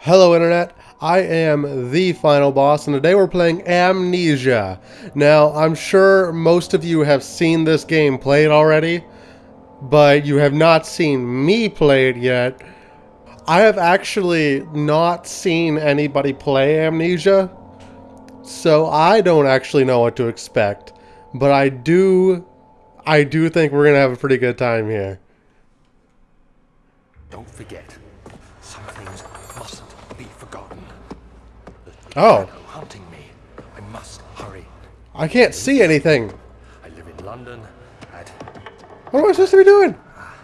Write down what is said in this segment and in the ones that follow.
Hello Internet, I am the final boss and today we're playing Amnesia. Now, I'm sure most of you have seen this game played already, but you have not seen me play it yet. I have actually not seen anybody play Amnesia, so I don't actually know what to expect. But I do, I do think we're gonna have a pretty good time here. Don't forget, some things mustn't be forgotten. The Oh. hunting me. I must hurry. I can't see anything. I live in London at What am I supposed to be doing? Ah,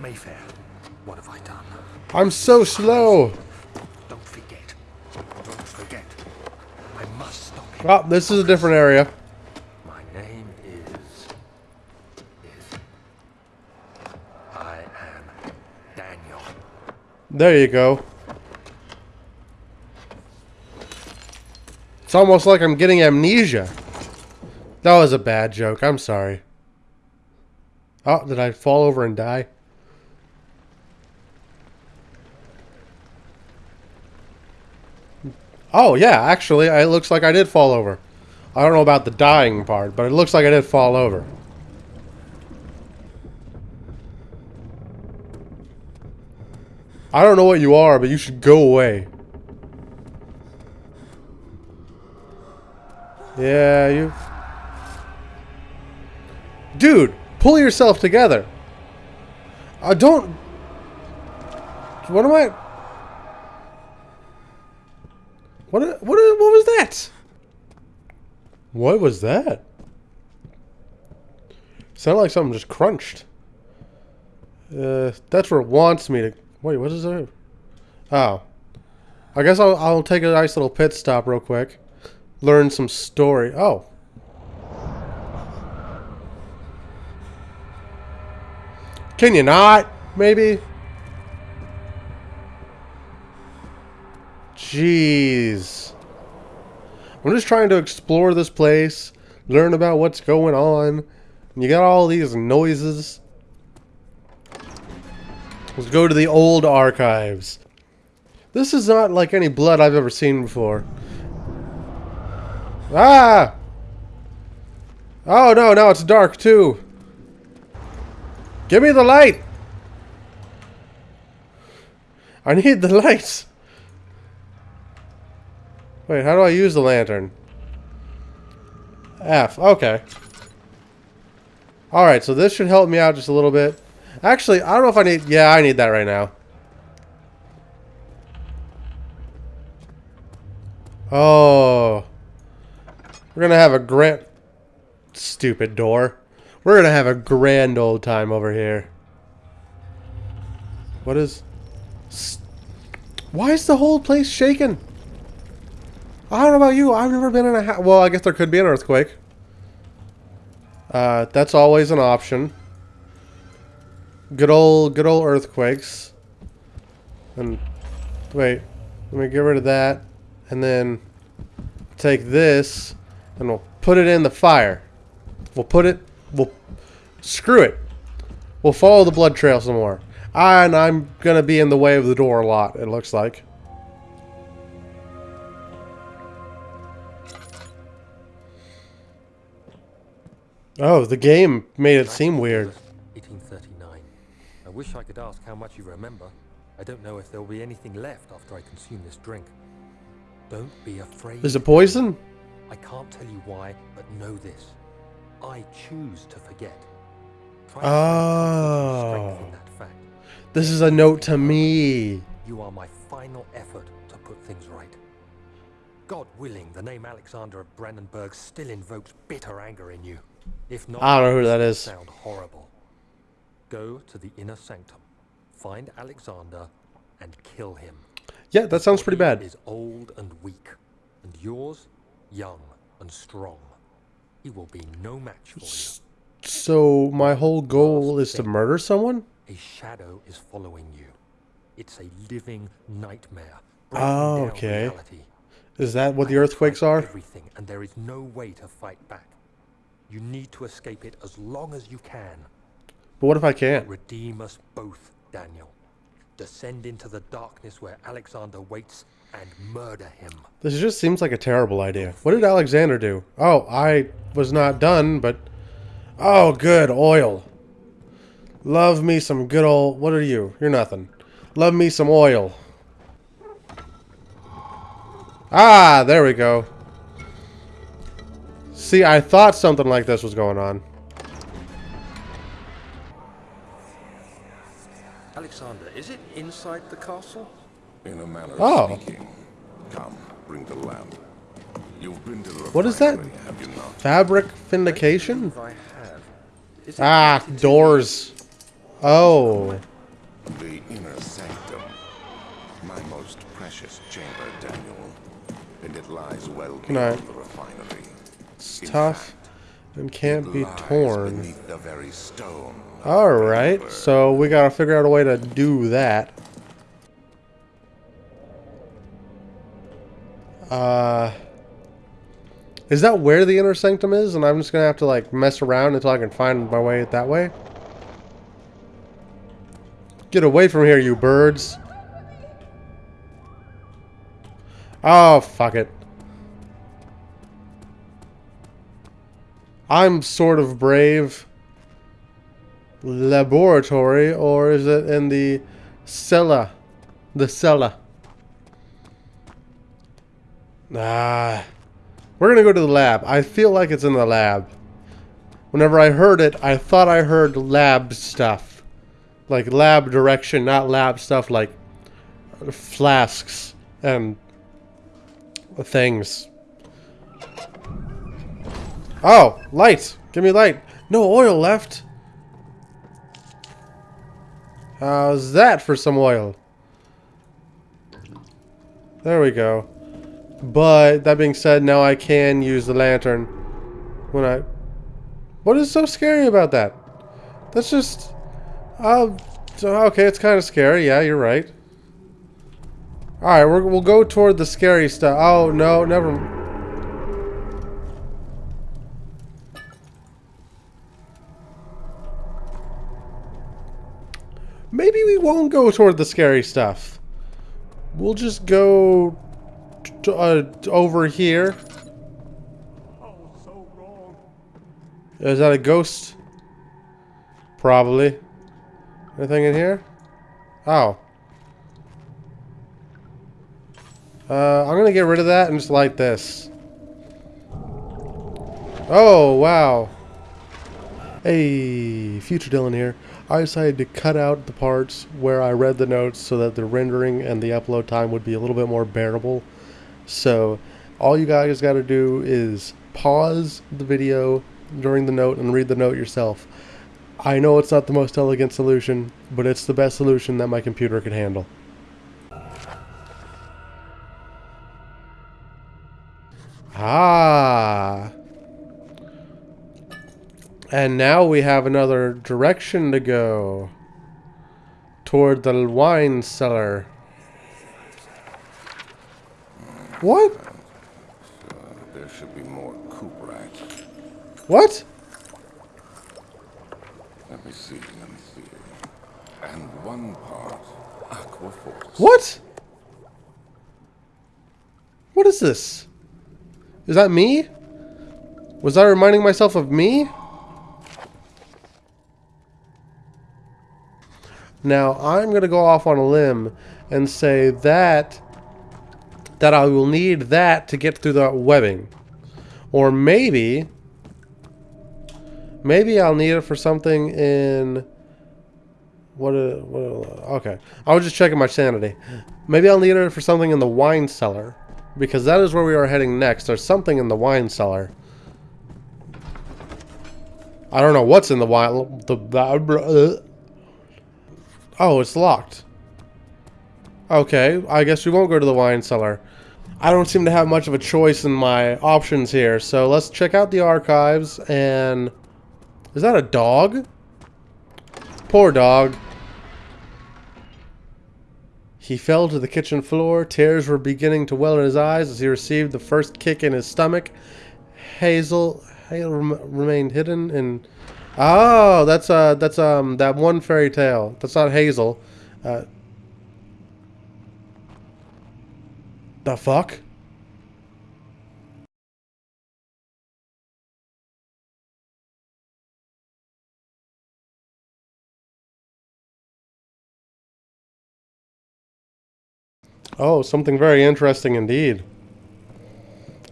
Mayfair. What have I done? I'm so slow. Don't forget. Don't forget. I must stop him. Oh, this is a different area. My name is. is. I am Daniel. There you go. It's almost like I'm getting amnesia. That was a bad joke. I'm sorry. Oh, did I fall over and die? Oh, yeah, actually, it looks like I did fall over. I don't know about the dying part, but it looks like I did fall over. I don't know what you are, but you should go away. Yeah, you... Dude, pull yourself together. I don't... What am I... What, what, what was that? What was that? Sounded like something just crunched. Uh, that's where it wants me to... Wait, what is that? Oh. I guess I'll, I'll take a nice little pit stop real quick. Learn some story. Oh. Can you not? Maybe? Jeez. I'm just trying to explore this place, learn about what's going on. You got all these noises. Let's go to the old archives. This is not like any blood I've ever seen before. Ah! Oh no, now it's dark too. Give me the light! I need the lights. Wait, how do I use the lantern? F, okay. Alright, so this should help me out just a little bit. Actually, I don't know if I need... Yeah, I need that right now. Oh. We're going to have a grand... Stupid door. We're going to have a grand old time over here. What is... Why is the whole place shaking? I don't know about you. I've never been in a... Ha- well, I guess there could be an earthquake. Uh, that's always an option. Good old, good old earthquakes. And wait, let me get rid of that, and then take this, and we'll put it in the fire. We'll put it. We'll screw it. We'll follow the blood trail some more. And I'm gonna be in the way of the door a lot. It looks like. Oh, the game made it seem weird. 1839. I wish I could ask how much you remember. I don't know if there will be anything left after I consume this drink. Don't be afraid. Is it poison? I can't tell you why, but know this. I choose to forget. Try to find comfort and ah. strength Oh. that fact. This is a note to me. You are my final effort to put things right. God willing, the name Alexander of Brandenburg still invokes bitter anger in you. If not, I don't know who that is. Sound horrible. Go to the inner sanctum, find Alexander, and kill him. Yeah, that sounds pretty He bad. Is old and weak, and yours, young and strong. He will be no match for you. So my whole goal is to murder someone? A shadow is following you. It's a living nightmare. Oh, okay. reality. Is that what the earthquakes are? Everything, and there is no way to fight back. You need to escape it as long as you can. But what if I can't? Redeem us both, Daniel. Descend into the darkness where Alexander waits and murder him. This just seems like a terrible idea. What did Alexander do? Oh, I was not done, but... Oh, good, oil. Love me some good old... What are you? You're nothing. Love me some oil. Ah, there we go. See, I thought something like this was going on. Alexander, is it inside the castle? In a manner Oh. of speaking. Come, bring the lamp. You've been to the What is that? refinery, Have you not? Fabric vindication? I have. Is Ah, connected doors. Oh. The inner sanctum. My most precious chamber, Daniel. And it lies well Can I- beyond the refinery. It's In tough and can't be torn. the very stone. Alright, so we gotta figure out a way to do that. Uh... Is that where the inner sanctum is? And I'm just gonna have to like mess around until I can find my way that way? Get away from here, you birds. Oh, fuck it. I'm sort of brave. Laboratory, or is it in the cellar? The cellar. Ah. We're gonna go to the lab. I feel like it's in the lab. Whenever I heard it, I thought I heard lab stuff. Like lab direction, not lab stuff like flasks and things. Oh, light! Give me light. No oil left. How's that for some oil? There we go. But that being said, now I can use the lantern when I. What is so scary about that? That's just. Oh, okay, it's kind of scary. Yeah, you're right. All right, we're, we'll go toward the scary stuff. Oh no, never. Maybe we won't go toward the scary stuff. We'll just go uh, over here. Is that a ghost? Probably. Anything in here? Oh. Uh, I'm gonna get rid of that and just light this. Oh, wow. Hey, future Dylan here. I decided to cut out the parts where I read the notes so that the rendering and the upload time would be a little bit more bearable. So, all you guys got to do is pause the video during the note and read the note yourself. I know it's not the most elegant solution, but it's the best solution that my computer could handle. Ah. And now we have another direction to go. Toward the wine cellar. What? There should be more Cooperite. What? Let me see, let me see. And one part Aquaforce. What? What is this? Is that me? Was I reminding myself of me? Now, I'm going to go off on a limb and say that that I will need that to get through the webbing. Or maybe maybe I'll need it for something in what, uh, what uh, okay. I was just checking my sanity. Maybe I'll need it for something in the wine cellar because that is where we are heading next. There's something in the wine cellar. I don't know what's in the wine the, the uh, Oh, it's locked. Okay, I guess we won't go to the wine cellar. I don't seem to have much of a choice in my options here, so let's check out the archives and... Is that a dog? Poor dog. He fell to the kitchen floor. Tears were beginning to well in his eyes as he received the first kick in his stomach. Hazel, Hazel rem- remained hidden in. Oh, that's uh, that's um, that one fairy tale. That's not Hazel. Uh, the fuck? Oh, something very interesting indeed.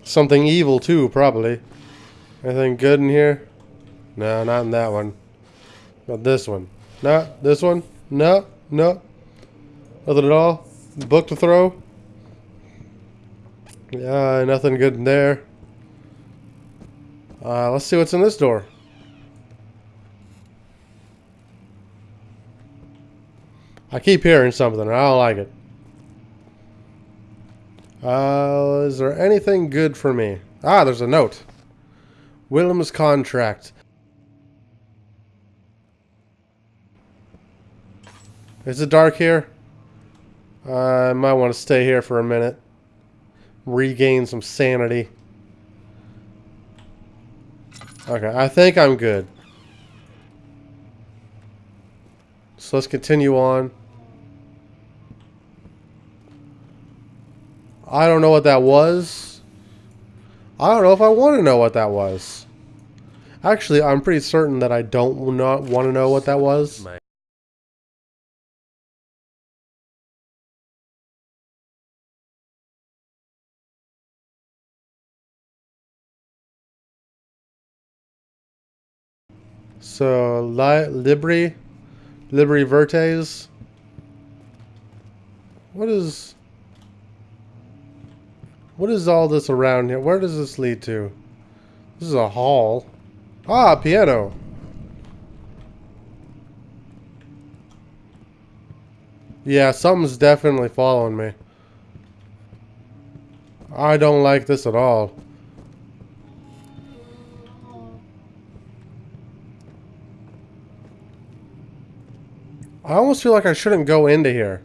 Something evil too, probably. Anything good in here? No, not in that one. Not this one. No, this one? No, no. Nothing at all. Book to throw? Yeah, nothing good in there. Uh, let's see what's in this door. I keep hearing something. I don't like it. Uh, is there anything good for me? Ah, there's a note. Willem's contract. Is it dark here? I might want to stay here for a minute. Regain some sanity. Okay, I think I'm good. So let's continue on. I don't know what that was. I don't know if I want to know what that was. Actually, I'm pretty certain that I don't not want to know what that was. So, li Libri, Libri Vertes. What is... What is all this around here? Where does this lead to? This is a hall. Ah, piano. Yeah, something's definitely following me. I don't like this at all. I almost feel like I shouldn't go into here.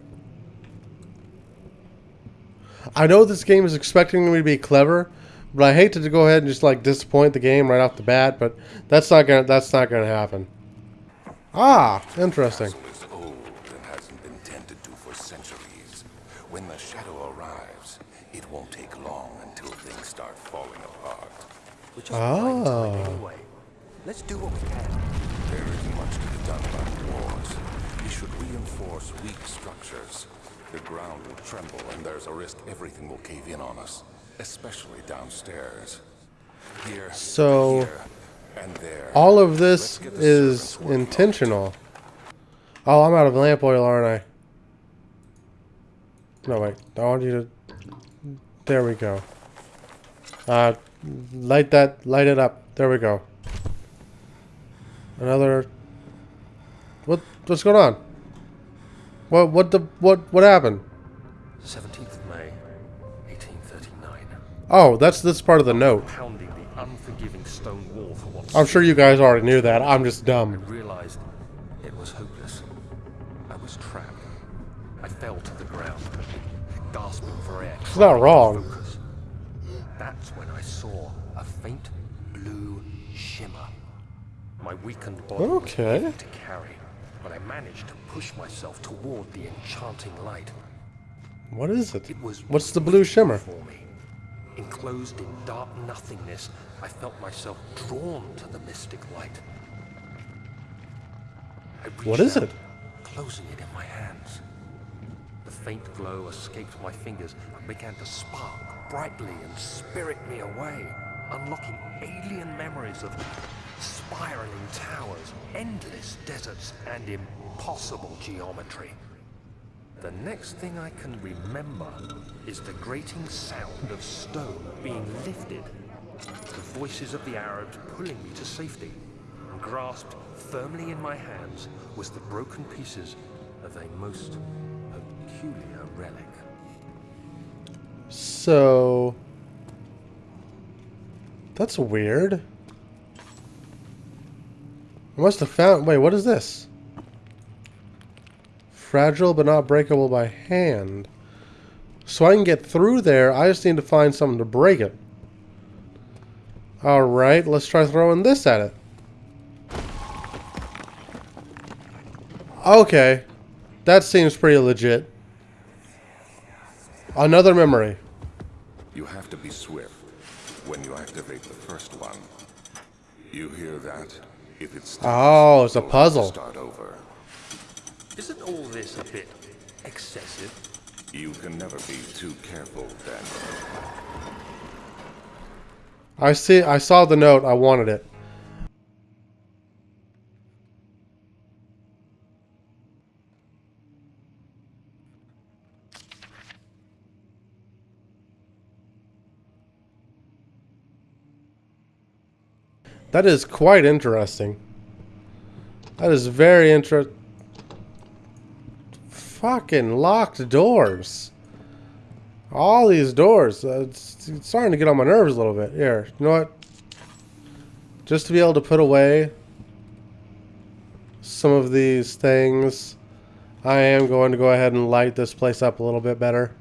I know this game is expecting me to be clever, but I hate to go ahead and just like disappoint the game right off the bat. But that's not gonna that's not gonna happen. Ah, interesting. castle is old and hasn't been tended to for centuries. When the shadow arrives, it won't take long until things start falling apart. We're Oh. anyway. Let's do what we can. There isn't much to be done about wars. We should reinforce weak structures. The ground will tremble and there's a risk everything will cave in on us, especially downstairs. Here, So- here, and there. All of this Let's get the is intentional. Oh, I'm out of lamp oil, aren't I? No, wait. I want you to... There we go. Uh, light that... Light it up. There we go. Another... What? What's going on? What? What the? What? What happened? 17th of May, 1839. Oh, that's this part of the note. Pounding the unforgiving stone wall for what I'm sure you guys already knew that. I'm just dumb. I realized it was hopeless. I was trapped. I fell to the ground, gasping for air. It's not wrong. focus. That's when I saw a faint blue shimmer. My weakened body Okay. to carry, but I managed to push myself toward the enchanting light. What is it? It was What's the blue shimmer? for me. Enclosed in dark nothingness, I felt myself drawn to the mystic light. What out, it? Closing it in my hands. The faint glow escaped my fingers and began to spark brightly and spirit me away, unlocking alien memories of spiraling towers, endless deserts, and impossible geometry. The next thing I can remember is the grating sound of stone being lifted, the voices of the Arabs pulling me to safety, grasped firmly in my hands was the broken pieces of a most peculiar relic. So that's weird. I must have found. Wait, what is this? Fragile but not breakable by hand. So I can get through there. I just need to find something to break it. All right, let's try throwing this at it. Okay, that seems pretty legit. Another memory. You have to be swift when you activate the first one. You hear that? If it stops, Oh, it's a you'll have to puzzle. Start over. Isn't all this a bit excessive? You can never be too careful, Daniel. I see. I saw the note. I wanted it. That is quite interesting. That is very inter. Fucking locked doors. All these doors. Uh, it's, it's starting to get on my nerves a little bit. Here, you know what? Just to be able to put away some of these things, I am going to go ahead and light this place up a little bit better.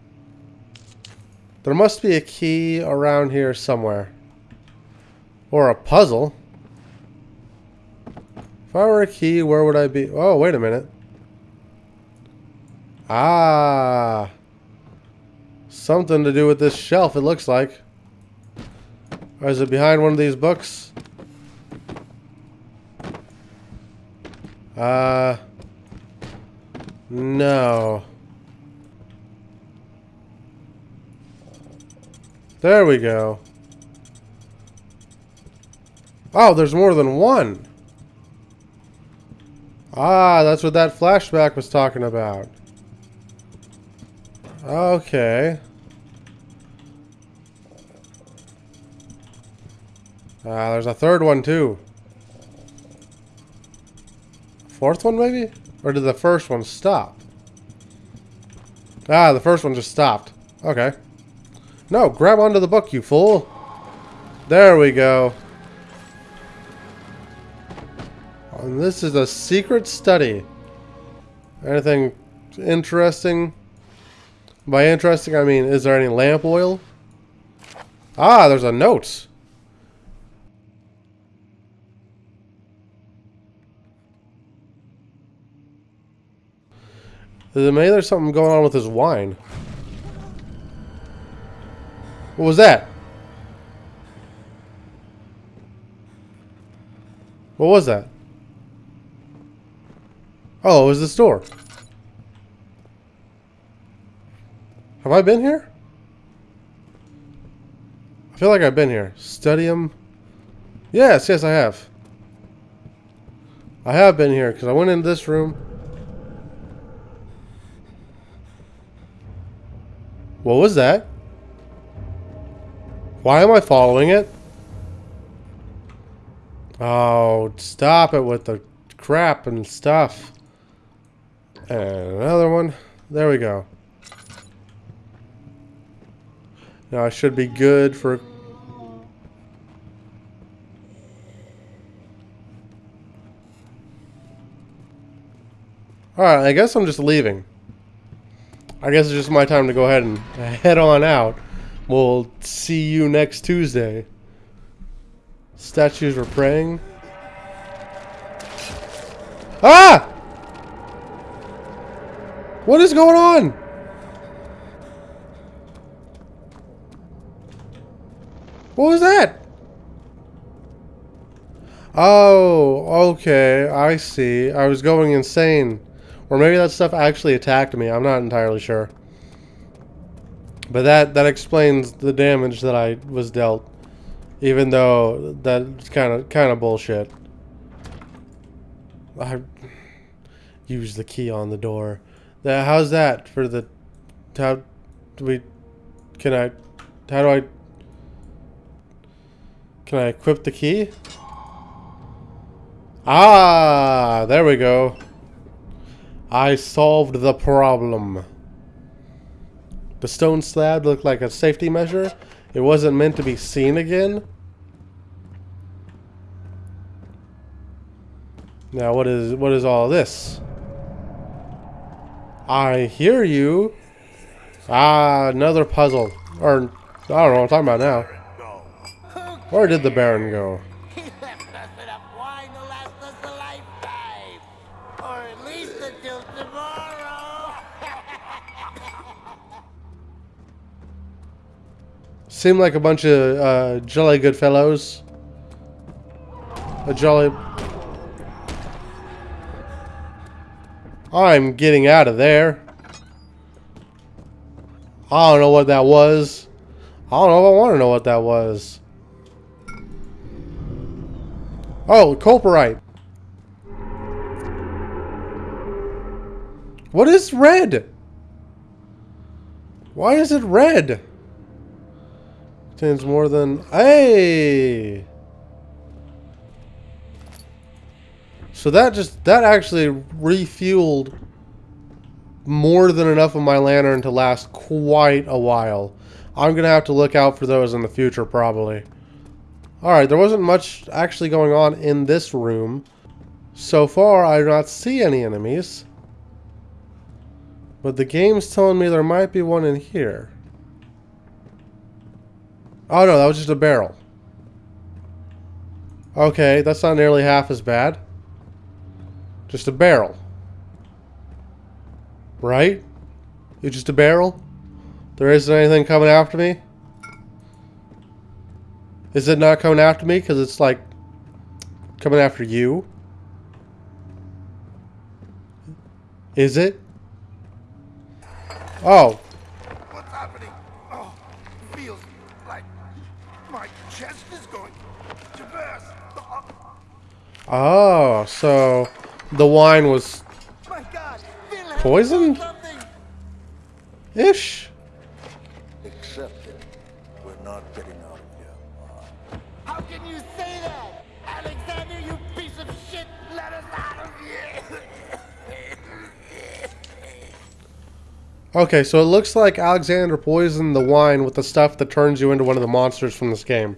There must be a key around here somewhere. Or a puzzle. If I were a key, where would I be? Oh, wait a minute. Ah. Something to do with this shelf, it looks like. Or is it behind one of these books? Uh. No. There we go. Oh, there's more than one. Ah, that's what that flashback was talking about. Okay. Ah, there's a third one too. Fourth one maybe? Or did the first one stop? Ah, the first one just stopped. Okay. No, grab onto the book, you fool. There we go. And this is a secret study. Anything interesting? By interesting, I mean, is there any lamp oil? Ah, there's a note. Maybe there's something going on with his wine. What was that? What was that? Oh, it was this door. Have I been here? I feel like I've been here. Studium. Yes, yes, I have. I have been here because I went in this room. What was that? Why am I following it? Oh, stop it with the crap and stuff. And another one. There we go. Now I should be good for... Alright, I guess I'm just leaving. I guess it's just my time to go ahead and head on out. We'll see you next Tuesday. Statues were praying. Ah! What is going on? What was that? Oh, okay. I see. I was going insane. Or maybe that stuff actually attacked me. I'm not entirely sure. But that, that explains the damage that I was dealt. Even though that's kind of kind of bullshit. I use the key on the door. The, how's that for the? How do we? Can I? How do I? Can I equip the key? Ah, there we go. I solved the problem. The stone slab looked like a safety measure. It wasn't meant to be seen again. Now what is what is all this? I hear you. Ah, another puzzle. Or I don't know what I'm talking about now. Where did the Baron go? He left us enough wine to last us a lifetime. Or at least until tomorrow. Seem like a bunch of uh, jolly good fellows. A jolly... I'm getting out of there. I don't know what that was. I don't know if I want to know what that was. Oh, Culperite. What is red? Why is it red? Contains more than... Hey! So that just... That actually refueled more than enough of my lantern to last quite a while. I'm going to have to look out for those in the future, probably. Alright, there wasn't much actually going on in this room. So far, I do not see any enemies. But the game's telling me there might be one in here. Oh no, that was just a barrel. Okay, that's not nearly half as bad. Just a barrel. Right? It's just a barrel? There isn't anything coming after me? Is it not coming after me? Because it's like coming after you? Is it? Oh. What's happening? Oh, feels like my chest is going to burst. Oh, Oh, so the wine was my God, Phil has Poison? done something. ish. Accept it. We're not getting out of here. How can you say that? Alexander, you piece of shit, let us out of here. Okay, so it looks like Alexander poisoned the wine with the stuff that turns you into one of the monsters from this game.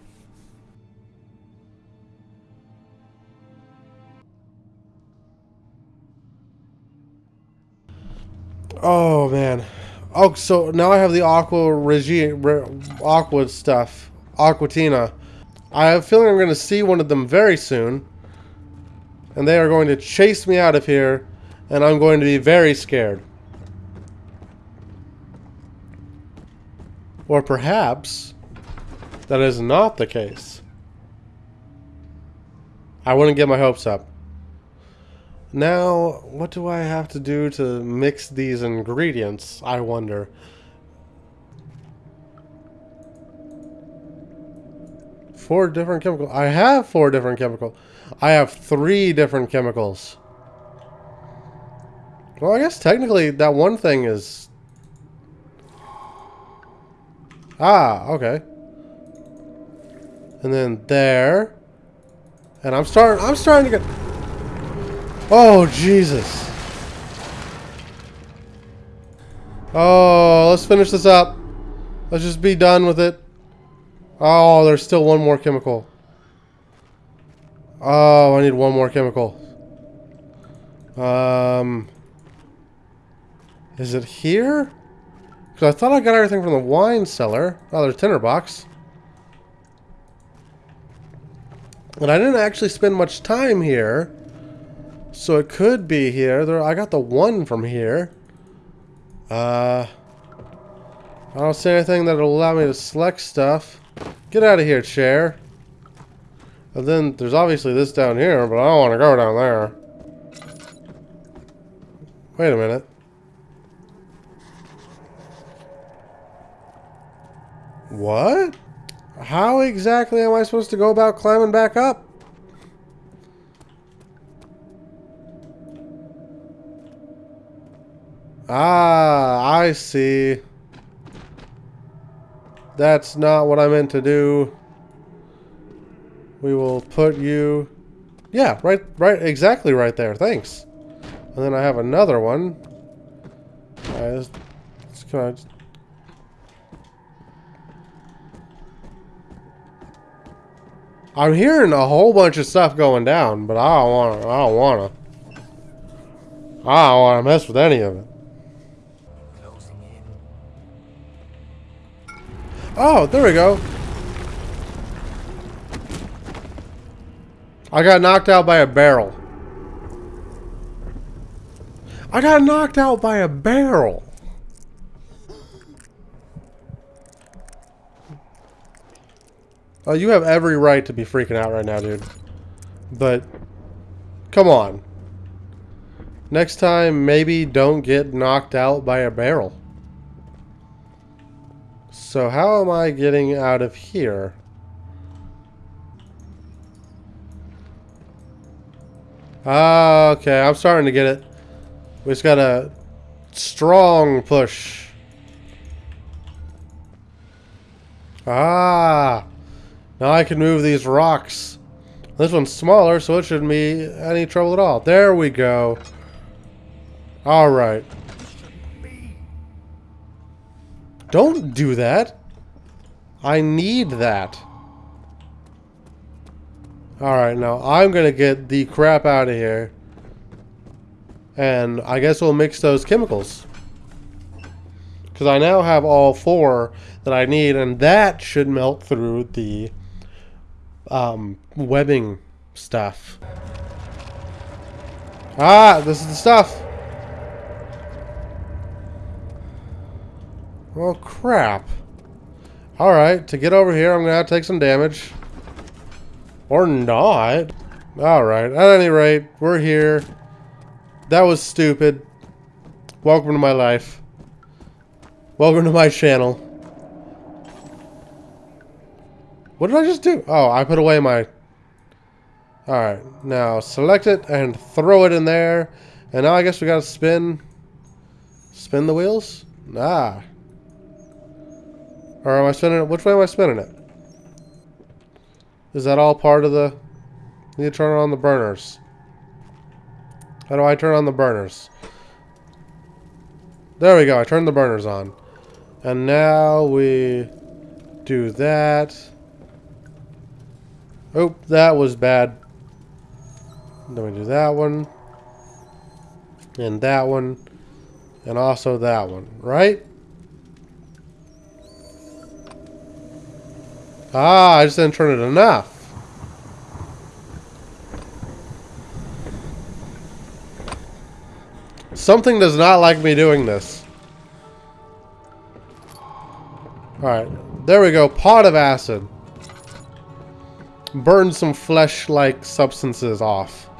Oh man. Oh, so now I have the Aqua Regi Aqua stuff. Aquatina. I have a feeling I'm going to see one of them very soon. And they are going to chase me out of here. And I'm going to be very scared. Or perhaps that is not the case. I wouldn't get my hopes up. Now, what do I have to do to mix these ingredients, I wonder? Four different chemicals. I have four different chemicals. I have three different chemicals. Well, I guess technically that one thing is Ah, okay. And then there. And I'm starting I'm starting to get Oh, Jesus. Oh, let's finish this up. Let's just be done with it. Oh, there's still one more chemical. Oh, I need one more chemical. Um Is it here? Because I thought I got everything from the wine cellar. Oh, there's tinderbox. And I didn't actually spend much time here. So it could be here. There, I got the one from here. Uh, I don't see anything that'll allow me to select stuff. Get out of here, chair. And then there's obviously this down here, but I don't want to go down there. Wait a minute. What? How exactly am I supposed to go about climbing back up? Ah, I see. That's not what I meant to do. We will put you... Yeah, right, right, exactly right there. Thanks. And then I have another one. Let's, let's I'm hearing a whole bunch of stuff going down, but I don't want to. I don't want to. I don't want to mess with any of it. Oh, there we go. I got knocked out by a barrel. I got knocked out by a barrel. Oh, you have every right to be freaking out right now, dude. But, come on. Next time, maybe don't get knocked out by a barrel. So how am I getting out of here? Ah, okay, I'm starting to get it. We just got a strong push. Ah, now I can move these rocks. This one's smaller, so it shouldn't be any trouble at all. There we go. All right. Don't do that. I need that. Alright, now I'm to get the crap out of here. And I guess we'll mix those chemicals. Because I now have all four that I need, and that should melt through the um, webbing stuff. Ah, this is the stuff. Well, crap. Alright, to get over here, I'm going to take some damage. Or not. Alright, at any rate, we're here. That was stupid. Welcome to my life. Welcome to my channel. What did I just do? Oh, I put away my... Alright, now select it and throw it in there. And now I guess we gotta spin... Spin the wheels? Ah. Or am I spinning it? Which way am I spinning it? Is that all part of the... need to turn on the burners. How do I turn on the burners? There we go. I turned the burners on. And now we do that. Oh, that was bad. Then we do that one. And that one. And also that one. Right? Ah, I just didn't turn it enough. Something does not like me doing this. Alright, there we go. Pot of acid. Burn some flesh-like substances off.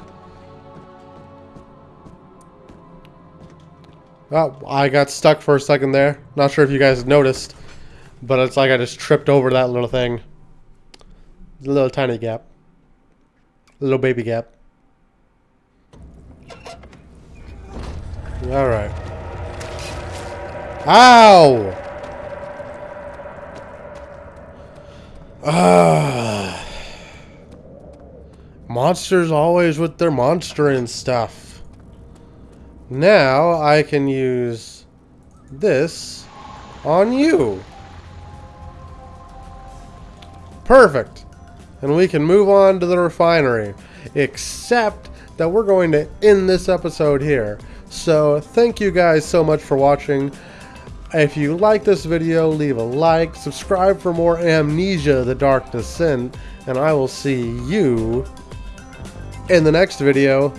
Oh, I got stuck for a second there. Not sure if you guys noticed. But it's like I just tripped over that little thing. A little tiny gap. A little baby gap. Alright. Ow! Ah. Monsters always with their monster and stuff. Now I can use this on you. Perfect. And we can move on to the refinery. Except that we're going to end this episode here. So thank you guys so much for watching. If you like this video, leave a like, subscribe for more Amnesia The Dark Descent, and I will see you in the next video.